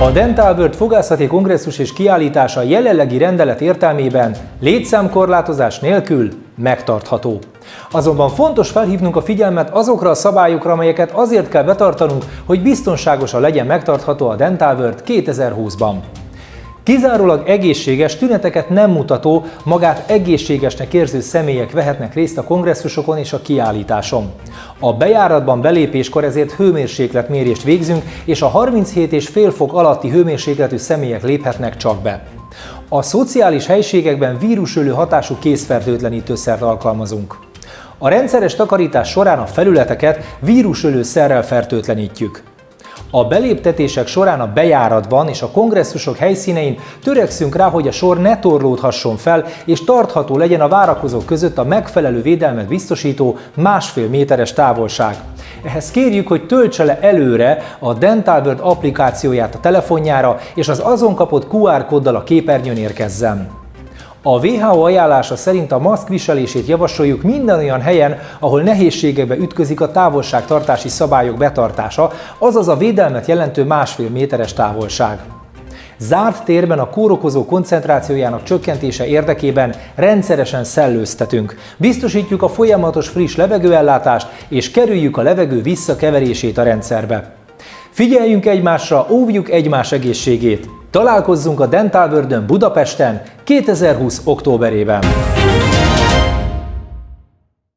A Dental World fogászati kongresszus és kiállítása jelenlegi rendelet értelmében létszámkorlátozás nélkül megtartható. Azonban fontos felhívnunk a figyelmet azokra a szabályokra, amelyeket azért kell betartanunk, hogy biztonságosan legyen megtartható a Dental World 2020-ban. Kizárólag egészséges, tüneteket nem mutató, magát egészségesnek érző személyek vehetnek részt a kongresszusokon és a kiállításon. A bejáratban belépéskor ezért hőmérsékletmérést végzünk, és a 37,5 fok alatti hőmérsékletű személyek léphetnek csak be. A szociális helységekben vírusölő hatású készfertőtlenítőszert alkalmazunk. A rendszeres takarítás során a felületeket vírusölő szerrel fertőtlenítjük. A beléptetések során a bejáratban és a kongresszusok helyszínein törekszünk rá, hogy a sor ne torlódhasson fel, és tartható legyen a várakozók között a megfelelő védelmet biztosító másfél méteres távolság. Ehhez kérjük, hogy töltse le előre a Dental World applikációját a telefonjára, és az azon kapott QR kóddal a képernyőn érkezzen. A WHO ajánlása szerint a maszk viselését javasoljuk minden olyan helyen, ahol nehézségekbe ütközik a távolságtartási szabályok betartása, azaz a védelmet jelentő másfél méteres távolság. Zárt térben a kórokozó koncentrációjának csökkentése érdekében rendszeresen szellőztetünk. Biztosítjuk a folyamatos friss levegőellátást és kerüljük a levegő visszakeverését a rendszerbe. Figyeljünk egymásra, óvjuk egymás egészségét! Találkozzunk a Dental World Budapesten 2020. októberében!